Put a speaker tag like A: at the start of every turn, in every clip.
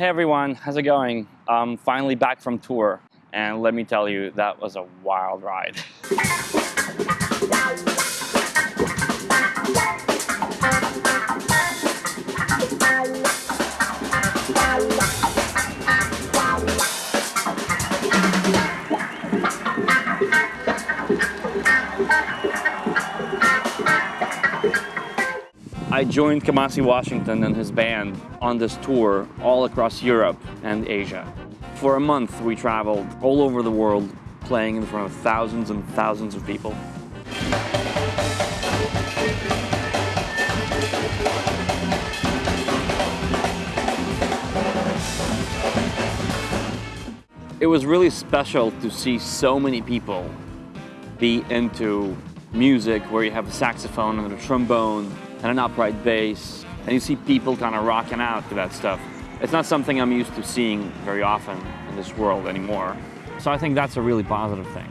A: Hey everyone, how's it going? I'm finally back from tour and let me tell you, that was a wild ride. joined Kamasi Washington and his band on this tour all across Europe and Asia. For a month, we traveled all over the world playing in front of thousands and thousands of people. It was really special to see so many people be into music where you have a saxophone and a trombone and an upright bass, and you see people kind of rocking out to that stuff. It's not something I'm used to seeing very often in this world anymore. So I think that's a really positive thing.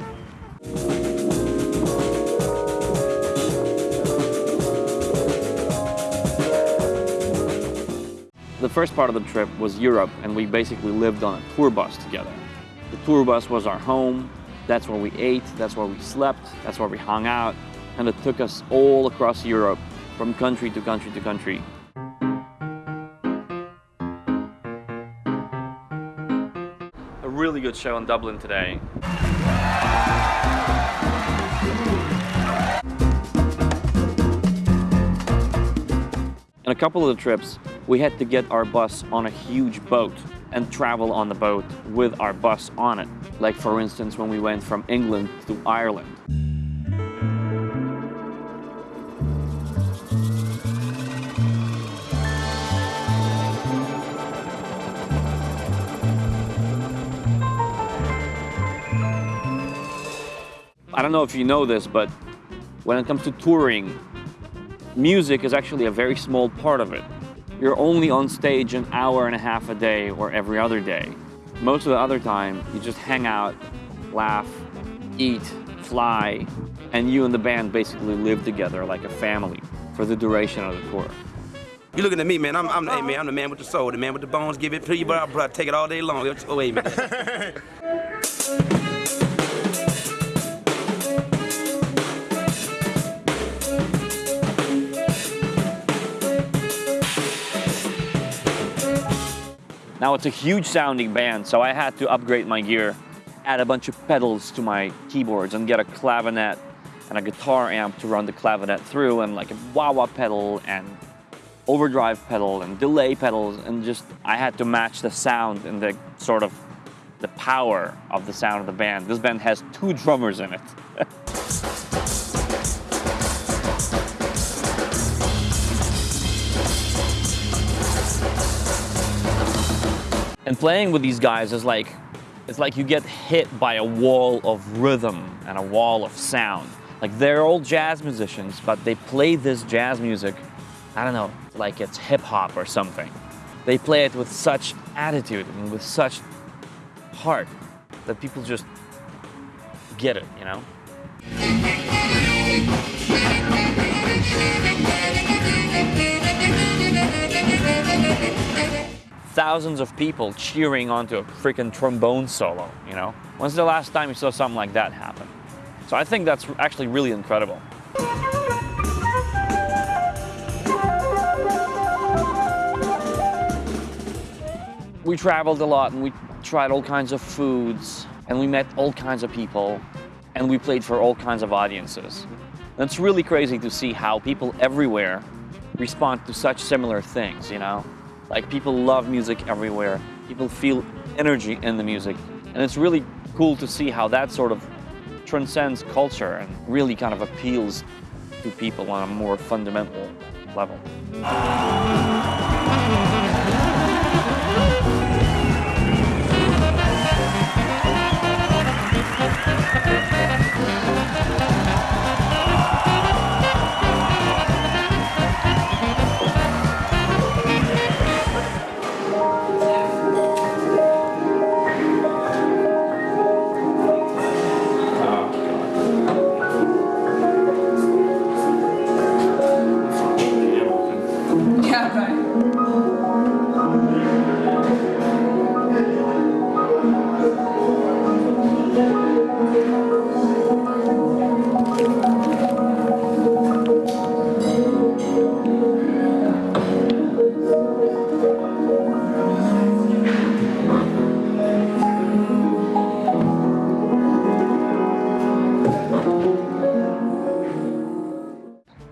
A: The first part of the trip was Europe, and we basically lived on a tour bus together. The tour bus was our home, that's where we ate, that's where we slept, that's where we hung out, and it took us all across Europe from country to country to country. A really good show in Dublin today. In a couple of the trips, we had to get our bus on a huge boat and travel on the boat with our bus on it. Like for instance, when we went from England to Ireland. I don't know if you know this, but when it comes to touring, music is actually a very small part of it. You're only on stage an hour and a half a day or every other day. Most of the other time, you just hang out, laugh, eat, fly, and you and the band basically live together like a family for the duration of the tour.
B: You looking at me, man. I'm, I'm, hey, man, I'm the man with the soul, the man with the bones. Give it to you, but I'll take it all day long. Oh, wait, man.
A: Now it's a huge sounding band, so I had to upgrade my gear, add a bunch of pedals to my keyboards and get a clavinet and a guitar amp to run the clavinet through and like a wah-wah pedal and overdrive pedal and delay pedals and just I had to match the sound and the sort of the power of the sound of the band. This band has two drummers in it. And playing with these guys is like, it's like you get hit by a wall of rhythm and a wall of sound. Like they're all jazz musicians, but they play this jazz music, I don't know, like it's hip hop or something. They play it with such attitude and with such heart that people just get it, you know? thousands of people cheering onto a freaking trombone solo, you know? When's the last time you saw something like that happen? So I think that's actually really incredible. We traveled a lot and we tried all kinds of foods and we met all kinds of people and we played for all kinds of audiences. And it's really crazy to see how people everywhere respond to such similar things, you know? Like people love music everywhere. People feel energy in the music. And it's really cool to see how that sort of transcends culture and really kind of appeals to people on a more fundamental level.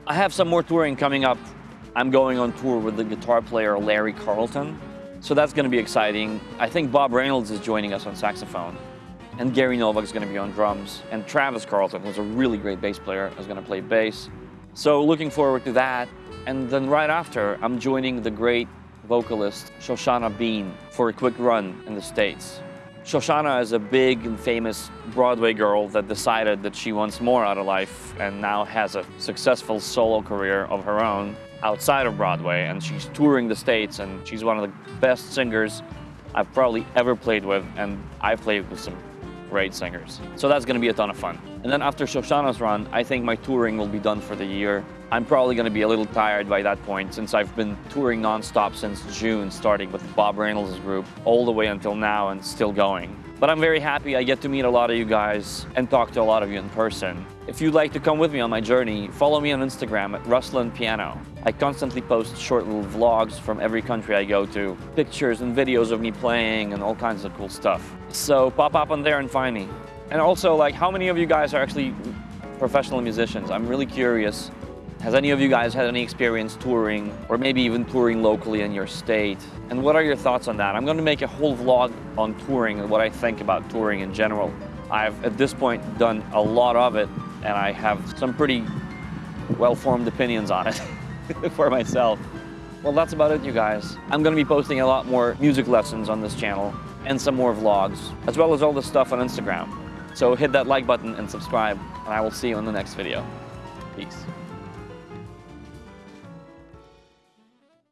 C: I
A: have some more touring coming up. I'm going on tour with the guitar player Larry Carlton. So that's going to be exciting. I think Bob Reynolds is joining us on saxophone. And Gary Novak is going to be on drums. And Travis Carlton, who's a really great bass player, is going to play bass. So looking forward to that. And then right after, I'm joining the great vocalist Shoshana Bean for a quick run in the States. Shoshana is a big and famous Broadway girl that decided that she wants more out of life and now has a successful solo career of her own outside of Broadway. And she's touring the States and she's one of the best singers I've probably ever played with. And I've played with some great singers. So that's gonna be a ton of fun. And then after Shoshana's run, I think my touring will be done for the year. I'm probably gonna be a little tired by that point since I've been touring nonstop since June, starting with Bob Reynolds' group, all the way until now and still going. But I'm very happy I get to meet a lot of you guys and talk to a lot of you in person. If you'd like to come with me on my journey, follow me on Instagram at Ruslan Piano. I constantly post short little vlogs from every country I go to, pictures and videos of me playing and all kinds of cool stuff. So pop up on there and find me. And also, like, how many of you guys are actually professional musicians? I'm really curious. Has any of you guys had any experience touring or maybe even touring locally in your state? And what are your thoughts on that? I'm going to make a whole vlog on touring and what I think about touring in general. I've, at this point, done a lot of it and I have some pretty well-formed opinions on it for myself. Well, that's about it, you guys. I'm going to be posting a lot more music lessons on this channel and some more vlogs, as well as all this stuff on Instagram. So hit that like button and subscribe, and I will see you in the next video. Peace.